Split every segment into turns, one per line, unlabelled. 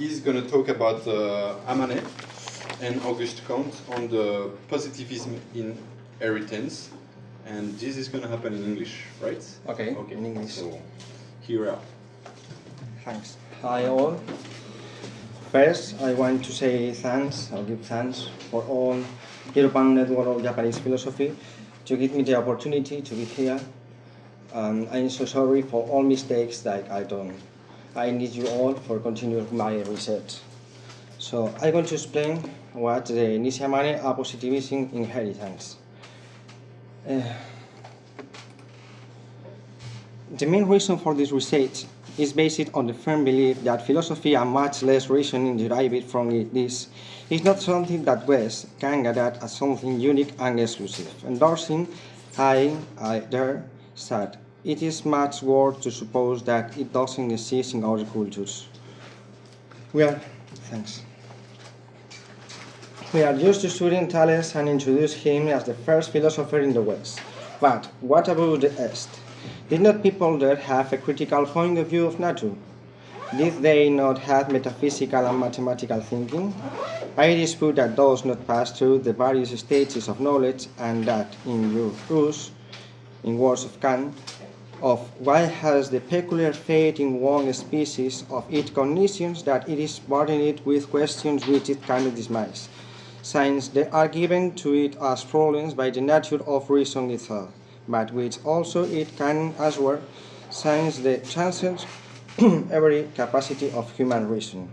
he's going to talk about uh, Amanet and Auguste Comte on the positivism in inheritance. And this is going to happen in English, right?
Okay,
Okay.
in English.
So, here we are.
Thanks. Hi all. First, I want to say thanks, I'll give thanks for all European Network of Japanese Philosophy to give me the opportunity to be here. Um, I'm so sorry for all mistakes that I done. I need you all for continuing my research. So I'm going to explain what the Nishi Amane are positivism inheritance. Uh, the main reason for this research is based on the firm belief that philosophy and much less reasoning derived from it is, is not something that West can gather as something unique and exclusive. Endorsing, I, I there said, it is much worse to suppose that it doesn't exist in other cultures. We are, thanks. We are used to studying Thales and introduce him as the first philosopher in the West. But what about the East? Did not people there have a critical point of view of nature? Did they not have metaphysical and mathematical thinking? I dispute that those not pass through the various stages of knowledge and that in your in words of Kant, of why has the peculiar fate in one species of its cognitions that it is burdened with questions which it cannot dismiss, since they are given to it as problems by the nature of reason itself but which also it can answer since the transcends every capacity of human reason.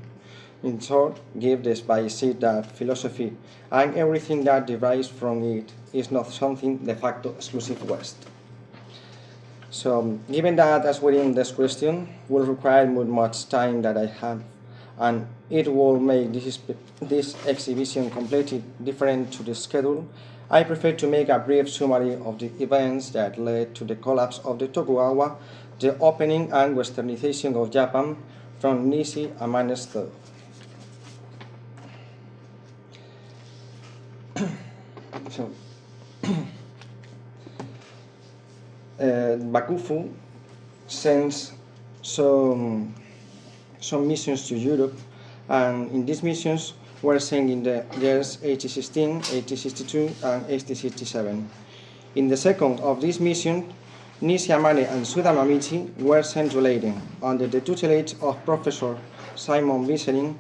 In short, give this by seed that philosophy and everything that derives from it is not something de facto exclusive West. So, um, given that as within this question will require much time that I have, and it will make this, this exhibition completely different to the schedule, I prefer to make a brief summary of the events that led to the collapse of the Tokugawa, the opening and westernization of Japan from Nishi Amane's thought. so, Uh, Bakufu sends some, some missions to Europe, and in these missions, were sent in the years 1816, 1862, and 1867. In the second of these missions, Nishi Amane and Suda Mamichi were sent to Leiden under the tutelage of Professor Simon Vissering.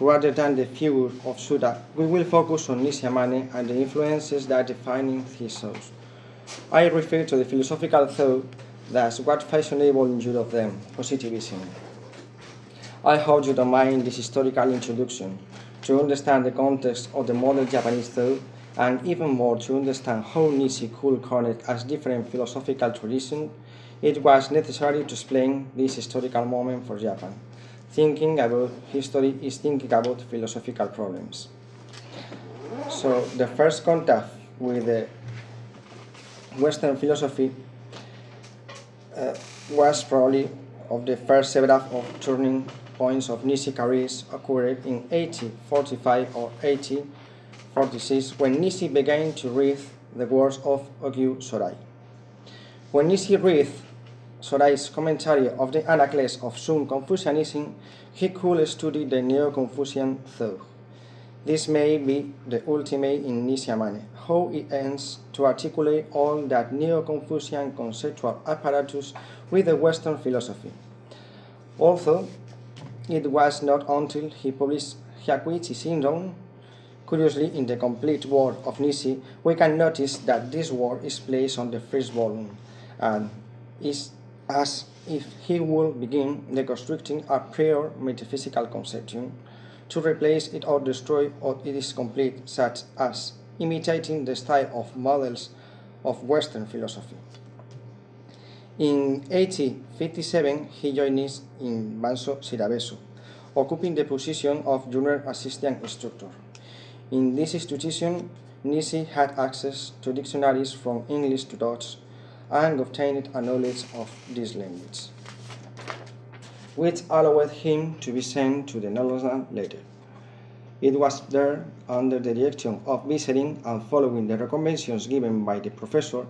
Rather than the figure of Suda, we will focus on Nishi Amane and the influences that define his thoughts. I refer to the philosophical thought that's what fashionable in Europe then, positivism. I hope you don't mind this historical introduction to understand the context of the modern Japanese thought, and even more to understand how Nishi could connect as different philosophical traditions, it was necessary to explain this historical moment for Japan. Thinking about history is thinking about philosophical problems. So the first contact with the Western philosophy uh, was probably of the first several of turning points of Nishi careers occurred in 1845 or 1846 when Nishi began to read the works of Ogyu Sorai. When Nishi read Sorai's commentary of the Analects of Sun Confucianism, he could study the Neo-Confucian thought. This may be the ultimate in Nishi Amane, how it ends to articulate all that Neo-Confucian conceptual apparatus with the Western philosophy. Although it was not until he published Hyakuichi Shinron, curiously in the complete work of Nishi, we can notice that this work is placed on the first volume and is as if he would begin deconstructing a prior metaphysical conception to replace it or destroy what it is complete, such as imitating the style of models of Western philosophy. In 1857, he joined in Bansho Shirabesho, occupying the position of junior assistant instructor. In this institution, Nisi had access to dictionaries from English to Dutch and obtained a knowledge of this language, which allowed him to be sent to the Netherlands later. It was there, under the direction of Vissering and following the recommendations given by the professor,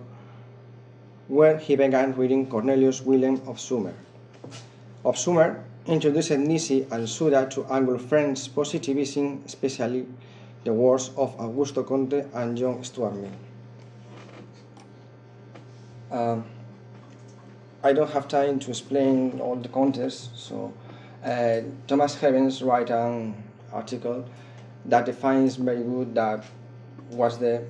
where he began reading Cornelius Wilhelm Opzoomer. Of Sumer, introduced Nisi and Suda to Anglo-French positivism, especially the works of Augusto Comte and John Stuart Mill. Um, I don't have time to explain all the context, so uh, Thomas Havens wrote an article that defines very good that was the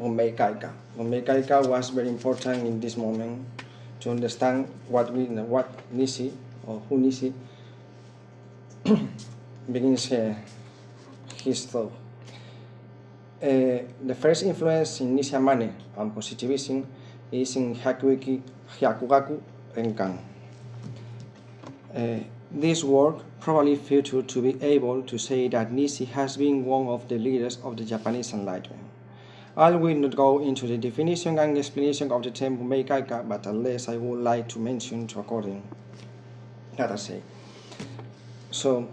Bunmei Kaika. Bunmei Kaika was very important in this moment to understand what we what Nisi or who Nisi begins uh, his thought. Uh, the first influence in Nishi Amane and positivism is in Hyakugaku, Hyakugaku Renkan. Uh, this work probably featured to be able to say that Nisi has been one of the leaders of the Japanese Enlightenment. I will not go into the definition and explanation of the term Meikaika, but at least I would like to mention to according that I say. So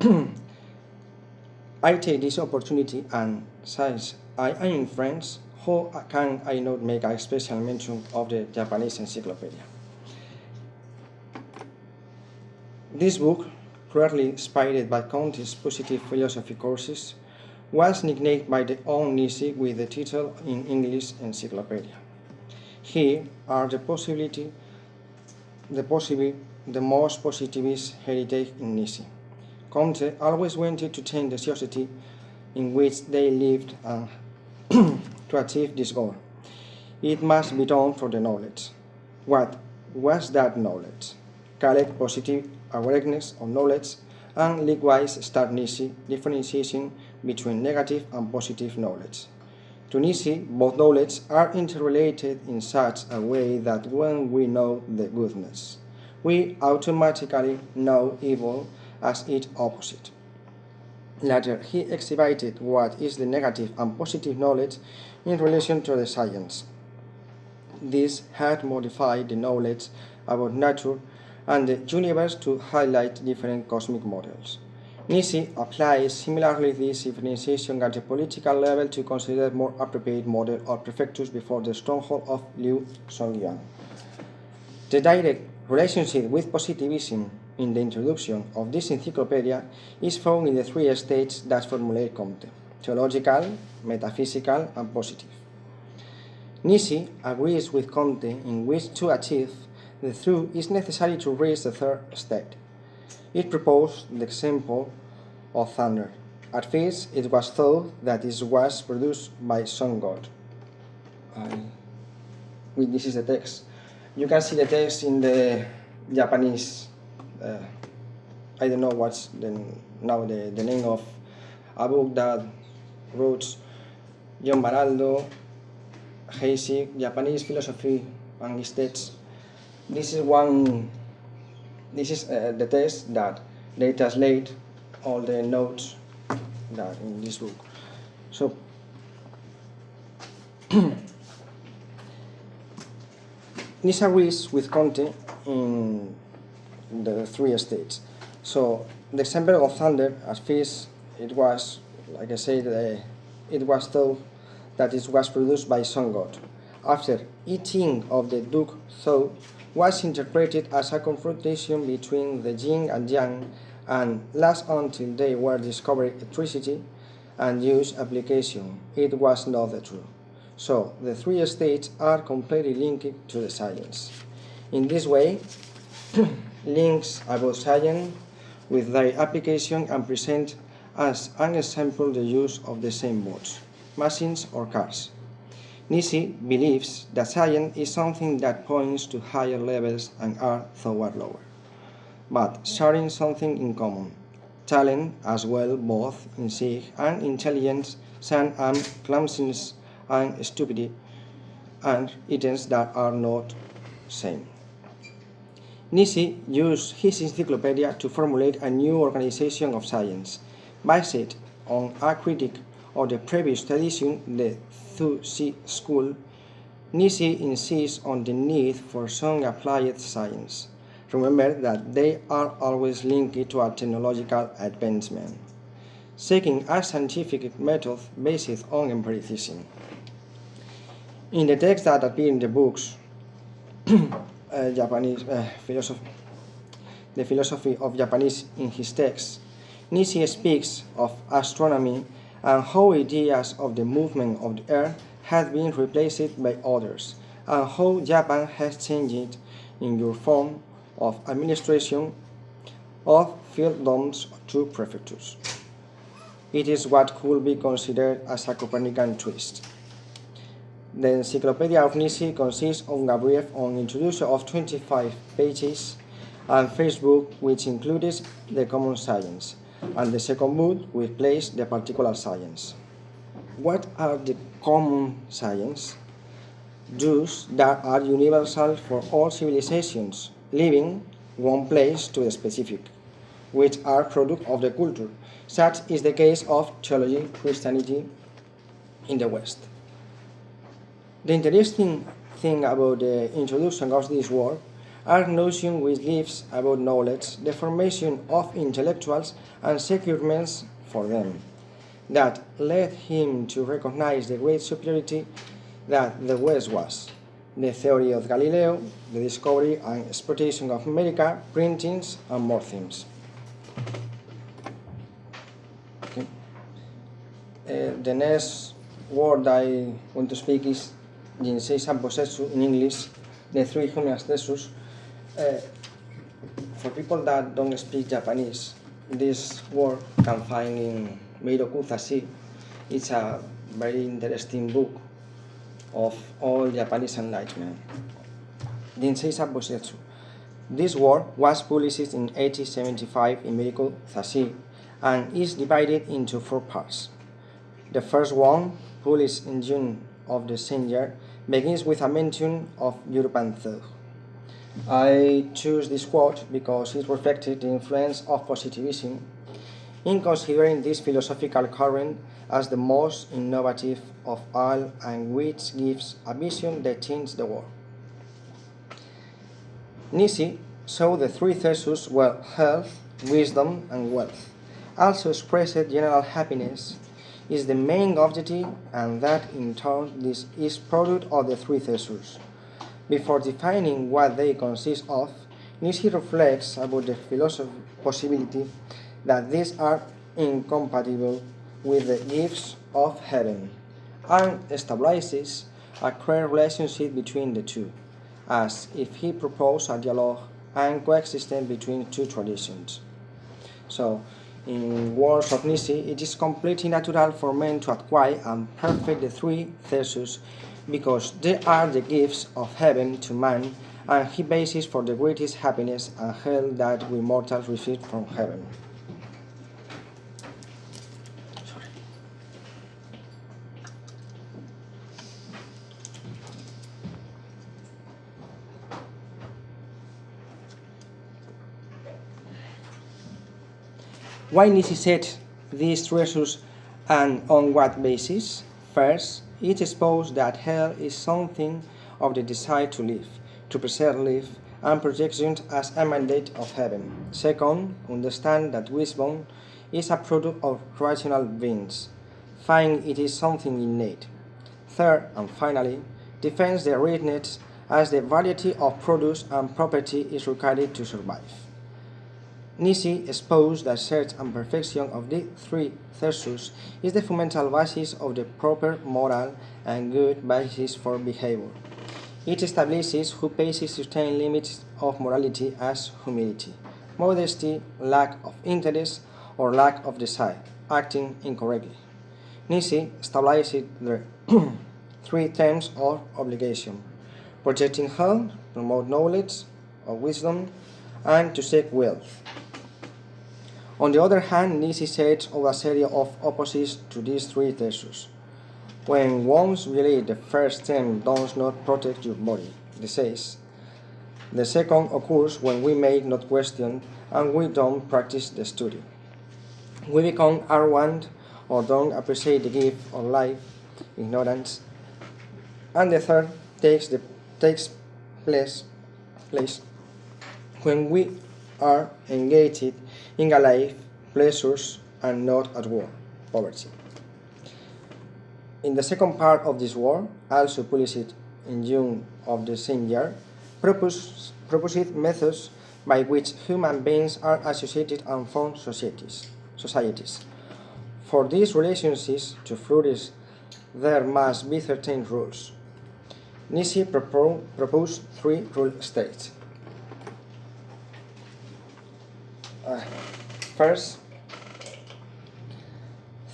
I take this opportunity and since I am in France, how can I not make a special mention of the Japanese encyclopedia? This book, rarely inspired by Comte's positive philosophy courses, was nicknamed by the own Nisi with the title in English Encyclopedia. Here are the possibility, the possible, the most positivist heritage in Nisi. Comte always wanted to change the society in which they lived and to achieve this goal. It must be done for the knowledge. What was that knowledge? Collect positive awareness of knowledge and likewise start Nisi differentiation between negative and positive knowledge. To Nisi, both knowledge are interrelated in such a way that when we know the goodness, we automatically know evil as its opposite. Later, he exhibited what is the negative and positive knowledge in relation to the science. This had modified the knowledge about nature and the universe to highlight different cosmic models. Nisi applies similarly this differentiation at the political level to consider more appropriate model or prefectures before the stronghold of Liu Zongyuan. The direct relationship with positivism in the introduction of this encyclopedia is found in the three states that formulate Comte, theological, metaphysical, and positive. Nisi agrees with Comte in which to achieve the truth is necessary to reach the third state. It proposed the example of thunder. At first, it was thought that it was produced by sun god. I, this is the text. You can see the text in the Japanese. Uh, I don't know what's the, now the, the name of a book that wrote John Maraldo, Heisig, Japanese philosophy and states this is one this is uh, the test that they translate all the notes that in this book. So this agrees with Comte in the three states so the example of thunder at first it was like I said uh, it was thought that it was produced by sun god after eating of the duke thought was interpreted as a confrontation between the yin and yang and last until they were discovered electricity and use application, it was not the truth. So the three states are completely linked to the science. In this way, links about science with their application and present as an example the use of the same boats, machines or cars. Nisi believes that science is something that points to higher levels and art toward lower, but sharing something in common, talent as well both in sig and intelligence, sun and clumsiness and stupidity, and items that are not same. Nisi used his encyclopedia to formulate a new organization of science, based on a critique of the previous tradition, the Zhu Xi school, Nisi insists on the need for some applied science. Remember that they are always linked to a technological advancement, seeking a scientific method based on empiricism. In the texts that appear in the books, uh, Japanese uh, philosophy, the philosophy of Japanese in his text, Nisi speaks of astronomy and how ideas of the movement of the earth have been replaced by others, and how Japan has changed in your form of administration of fiefdoms to prefectures. It is what could be considered as a Copernican twist. The Encyclopedia of Nisi consists of a brief on introduction of 25 pages and first book which includes the common science, and the second book which plays the particular science. What are the common science? Those that are universal for all civilizations, living one place to the specific, which are product of the culture. Such is the case of theology, Christianity in the West. The interesting thing about the introduction of this work are notions which lives about knowledge, the formation of intellectuals and securements for them, that led him to recognize the great superiority that the West was. The theory of Galileo, the discovery and exploitation of America, printings, and more things. Okay. Uh, the next word I want to speak is Jinsei Sambosetsu in English, the three homeostasis. Uh, for people that don't speak Japanese, this word can find in Meiroku Zasshi. It's a very interesting book of all Japanese enlightenment. Jinsei Sambosetsu. This work was published in 1875 in Meiroku Zasshi and is divided into four parts. The first one, published in June of the same year, begins with a mention of European thought. I choose this quote because it reflected the influence of positivism in considering this philosophical current as the most innovative of all and which gives a vision that changes the world. Nisi saw the three theses were health, wisdom, and wealth, also expressed general happiness is the main objective and that in turn this is product of the three theses. Before defining what they consist of, Nisi reflects about the philosophy possibility that these are incompatible with the gifts of heaven and establishes a clear relationship between the two, as if he proposed a dialogue and coexistence between two traditions. So, in words of Nisi, it is completely natural for men to acquire and perfect the three theses because they are the gifts of heaven to man and he basis for the greatest happiness and health that we mortals receive from heaven. Why said these treasures and on what basis? First, it exposed that hell is something of the desire to live, to preserve life, and projection as a mandate of heaven. Second, understand that wisdom is a product of rational beings, find it is something innate. Third, and finally, defends the richness as the variety of produce and property is required to survive. Nisi exposed that search and perfection of the three theses is the fundamental basis of the proper moral and good basis for behavior. It establishes who faces certain limits of morality as humility, modesty, lack of interest, or lack of desire, acting incorrectly. Nisi establishes the three terms of obligation protecting health, promote knowledge or wisdom, and to seek wealth. On the other hand, Nisi sets of a series of opposites to these three theses. When one's really the first term does not protect your body, this says. The second occurs when we make not question and we don't practice the study. We become arrogant or don't appreciate the gift of life, ignorance. And the third takes the takes place place when we are engaged in a life, pleasures, and not at war, poverty. In the second part of this war, also published in June of the same year, proposed, proposed methods by which human beings are associated and form societies. societies. For these relationships to flourish, there must be certain rules. Propo proposed three rule states. Uh, first,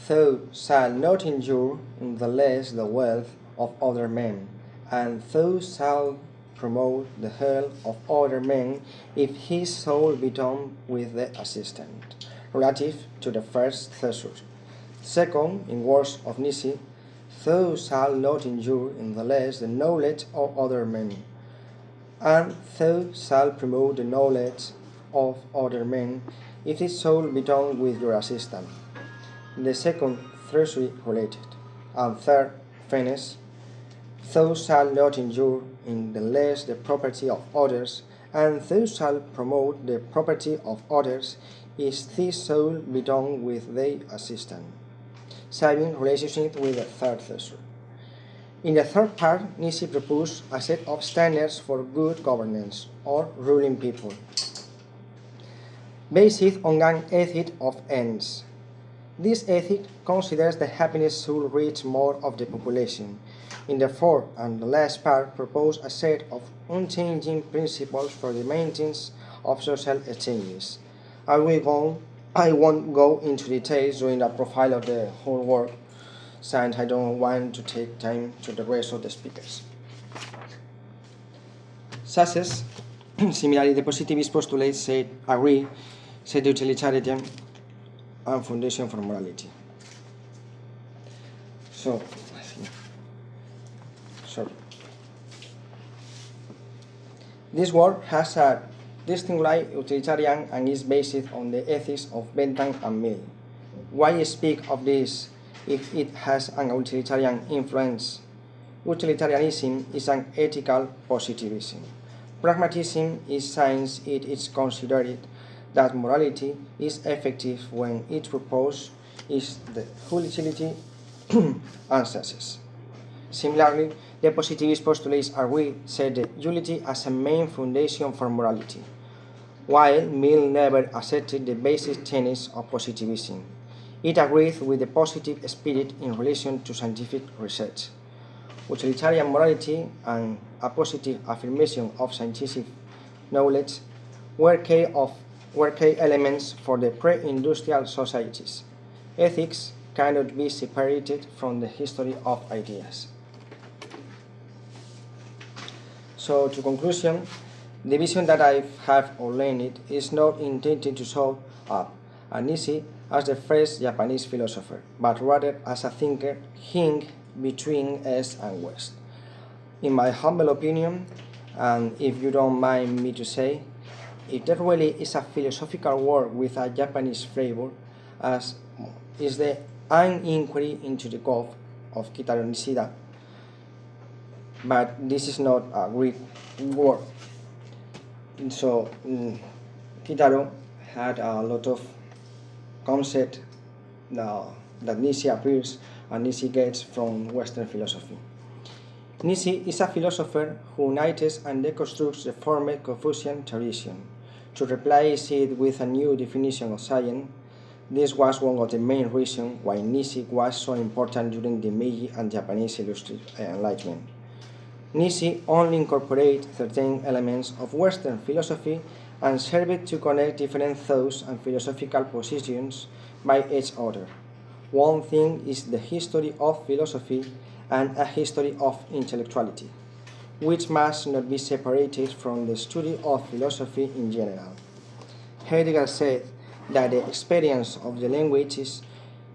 thou shalt not injure in the less the wealth of other men, and thou shalt promote the health of other men if his soul be done with the assistant, relative to the first thesaurus. Second, in words of Nisi, thou shalt not injure in the less the knowledge of other men, and thou shalt promote the knowledge of other men if his soul be done with your assistant. The second, thirdly related. And third, fairness, thou shalt not injure in the less the property of others, and thou shalt promote the property of others if this soul be done with thy assistant. Saving relationship with the third thesaurus. In the third part, Nisi proposed a set of standards for good governance or ruling people, based on an ethic of ends. This ethic considers the happiness should reach more of the population. In the fourth and the last part, propose a set of unchanging principles for the maintenance of social exchanges. I will go I won't go into details during the profile of the whole work, since I don't want to take time to the rest of the speakers. Success, similarly, the positivist postulates said agree, said utilitarian and foundation for morality. So, sorry. This work has a distinctly utilitarian and is based on the ethics of Bentham and Mill. Why speak of this if it has an utilitarian influence? Utilitarianism is an ethical positivism. Pragmatism is science it is considered that morality is effective when its purpose is the utility and success. Similarly, the positivist postulates agree set the utility as a main foundation for morality while Mill never accepted the basic tenets of positivism. It agreed with the positive spirit in relation to scientific research. Utilitarian morality and a positive affirmation of scientific knowledge were key, of, were key elements for the pre-industrial societies. Ethics cannot be separated from the history of ideas. So, to conclusion, the vision that I have outlined is not intended to show up Nisi as the first Japanese philosopher, but rather as a thinker hing between East and West. In my humble opinion, and if you don't mind me to say, if there really is a philosophical work with a Japanese flavor, as is the An Inquiry into the Good of Kitaro Nishida, but this is not a Greek work so um, Kitaro had a lot of concept that Nisi appears and Nisi gets from Western philosophy. Nisi is a philosopher who unites and deconstructs the former Confucian tradition to replace it with a new definition of science. This was one of the main reasons why Nisi was so important during the Meiji and Japanese Enlightenment. Nisi only incorporates certain elements of Western philosophy and served to connect different thoughts and philosophical positions by each other. One thing is the history of philosophy and a history of intellectuality, which must not be separated from the study of philosophy in general. Heidegger said that the experience of the languages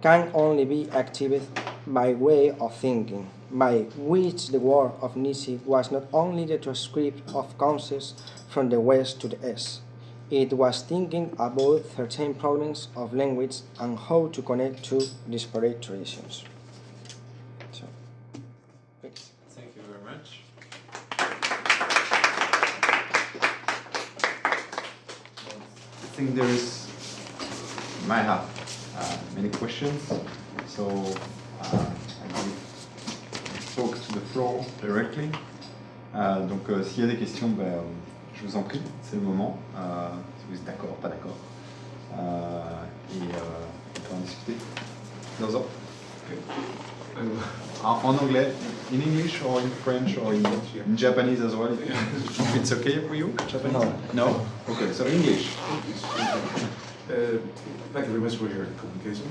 can only be activated by way of thinking by which the work of Nisi was not only the transcript of concepts from the West to the East, it was thinking about certain problems of language and how to connect two disparate traditions.
Think there is, might have uh, many questions, so uh, talk to the floor directly. Euh, donc, euh, s'il y a des questions, ben,
je vous en prie, c'est le moment. Euh, si vous êtes d'accord, pas d'accord. Euh, et on peut en discuter. Dans
Uh,
en, en anglais, in English or in French or in, in Japanese as well. If it's okay for you, Japanese?
No.
No? Okay, so English.
Uh, thank you very much for your communication.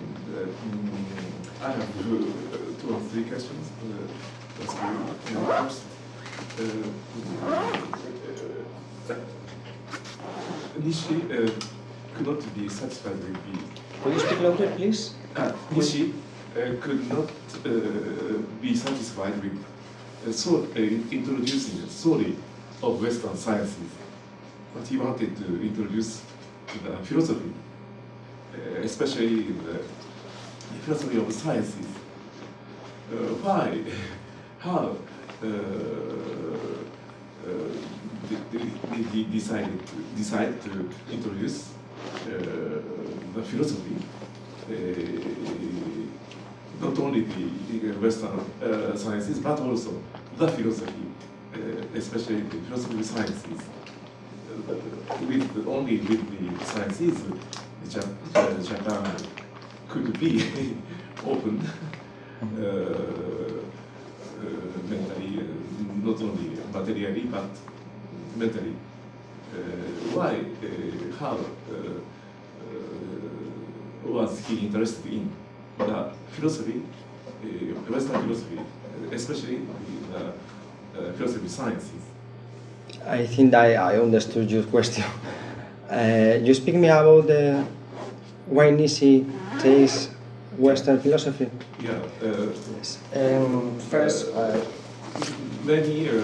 And, uh, I have two, uh, two or three questions. Uh, that's good. Uh, first, uh, uh, Nishi uh, could not be satisfied with the
Could you speak louder, please?
uh, Nishi uh, could not uh, be satisfied with uh, so, uh, introducing a story of Western sciences, but he wanted to introduce the philosophy, uh, especially the philosophy of sciences. Uh, why, how uh, uh, they decided to, decide to introduce uh, the philosophy uh, not only the Western uh, sciences, but also the philosophy, uh, especially the philosophy sciences. Uh, with only with the sciences, Jap uh, Japan could be open uh, uh, mentally, uh, not only materially, but mentally. Uh, why, uh, how uh, uh, was he interested in the philosophy, uh, Western philosophy, especially the uh, philosophy sciences?
I think I, I understood your question. Uh, you speak me about the why Nishi takes Western philosophy.
Yeah. Uh,
Um, first, uh,
many uh,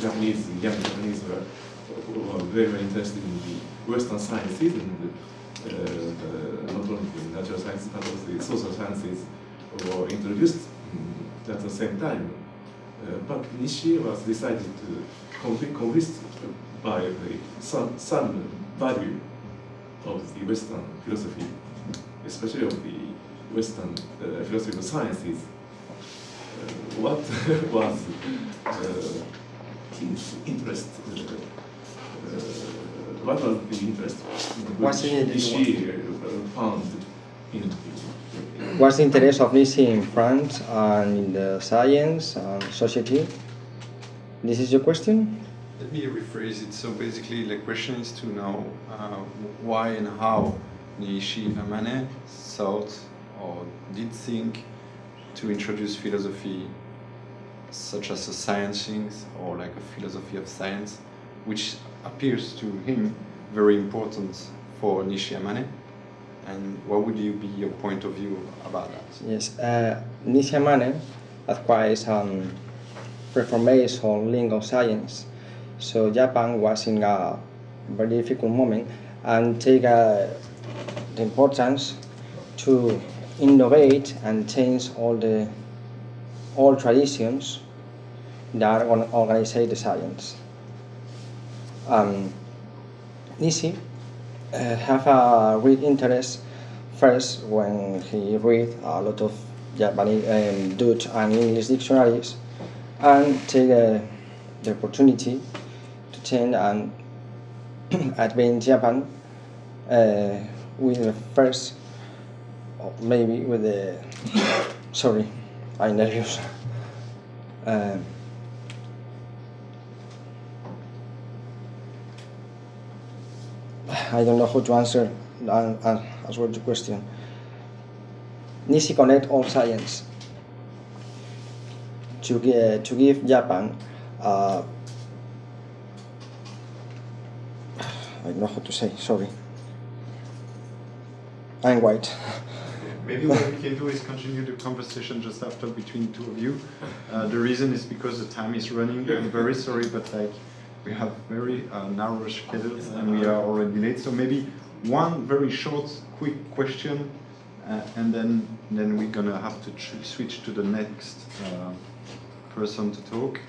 Japanese, young Japanese were, were very, very interested in the Western sciences and not only the natural sciences but also the social sciences were introduced mm, at the same time. Uh, but Nishi was decided to convi- convinced by the some, some value of the Western philosophy, especially of the Western uh, philosophy of sciences. Uh, what was uh, his interest? What was the interest
What's
which
in it?
Nishi uh, found in
what's the interest of Nishi in France and in the science and society? This is your question?
Let me rephrase it. So basically, the question is to know uh, why and how Nishi Amane thought or did think to introduce philosophy such as a science things or like a philosophy of science, which appears to him very important for Nishi Amane. And what would you be your point of view about that?
Yes, uh, Nishimane advised on reformation on legal science. So Japan was in a very difficult moment and take uh, the importance to innovate and change all the all traditions that organize the science. Um, Nishi uh, have a great interest first when he read a lot of Japanese, um, Dutch and English dictionaries and take uh, the opportunity to change and advance Japan uh, with the first, maybe with the, sorry, I'm nervous. Um, I don't know how to answer uh, uh, as well your question. Nishi connect all science to, to give Japan uh, I don't know how to say, sorry. I'm white.
Maybe what we can do is continue the conversation just after between two of you. Uh, the reason is because the time is running. I'm very sorry, but like we have very uh, narrow schedules and we are already late. So maybe one very short, quick question, uh, and then then we're gonna have to switch to the next uh, person to talk,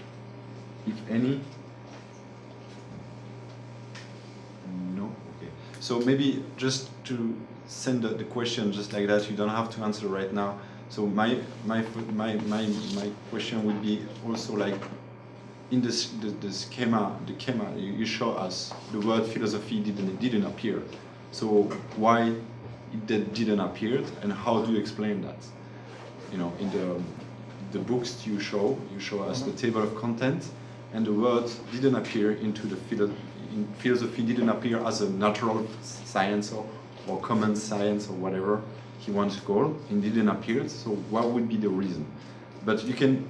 if any. No? Okay. So maybe just to send the, the question just like that, you don't have to answer right now. So my, my, my, my, my question would be also like, in this, the, the schema, the schema you, you show us, the word philosophy didn't didn't appear. So why did- didn't appear, and how do you explain that? You know, in the the books you show, you show us the table of content, and the word didn't appear into the philo- in philosophy didn't appear as a natural science or, or common science or whatever he wants to call. It didn't appear. So what would be the reason? But you can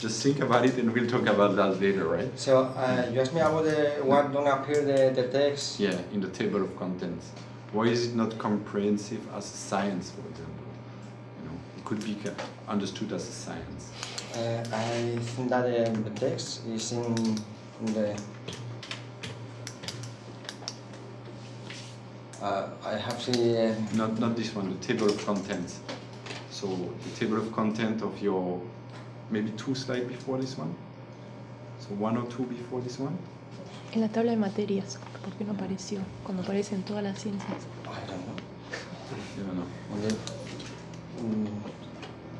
just think about it, and we'll talk about that later, right?
So uh, you asked me about the what don't appear the, the text.
Yeah, in the table of contents. Why is it not comprehensive as a science, for example? You know, it could be understood as a science.
Uh, I think that uh, the text is in, in the. Uh, I have the. Uh,
Not not this one, the table of contents. So the table of content of your maybe two slides before this one. So one or two before this one.
En la tabla de materias, ¿por qué no apareció? Cuando aparecen todas las ciencias.
I don't know.
I don't know.
Okay. Mm,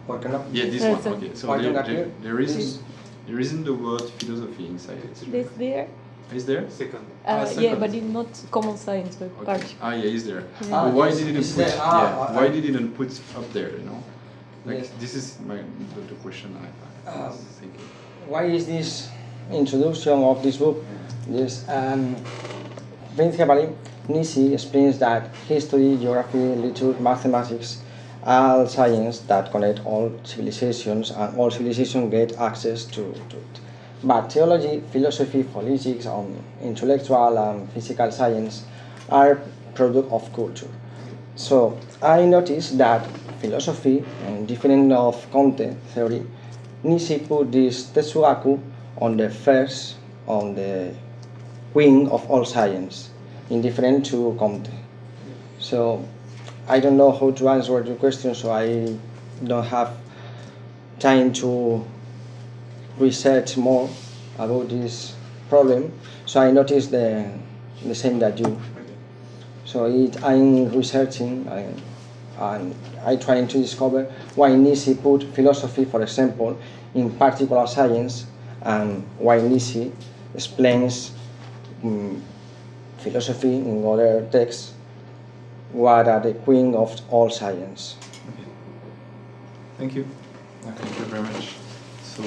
¿Por qué?
Yeah, this
That's
one. Okay. So
Why
there,
don't
there, there isn't there isn't the word philosophy inside it.
This there?
Is there?
Second.
Ah,
Uh, yeah, but it's not common science, but
Okay.
partial.
Ah, yeah, is there.
Ah,
why
yes,
did it
it's
put?
there. Ah,
yeah.
ah,
why
ah.
did it not put up there? You know, like
Yes.
this is my the, the question I, I
Ah.
was thinking.
Why is this introduction of this book? This um, principally Nisi explains that history, geography, literature, mathematics are science that connect all civilizations and all civilizations get access to, to it. But theology, philosophy, politics, and intellectual and physical science are product of culture. So I noticed that philosophy and different of content theory, Nisi put this Tetsugaku on the first, on the wing of all science, indifferent to Comte. So I don't know how to answer your question, so I don't have time to research more about this problem. So I noticed the, the same that you. So it, I'm researching and, and I trying to discover why Nisi put philosophy, for example, in particular science, and why Nisi explains mm, philosophy in other texts, what are the queen of all science.
Thank you. Thank you very much. So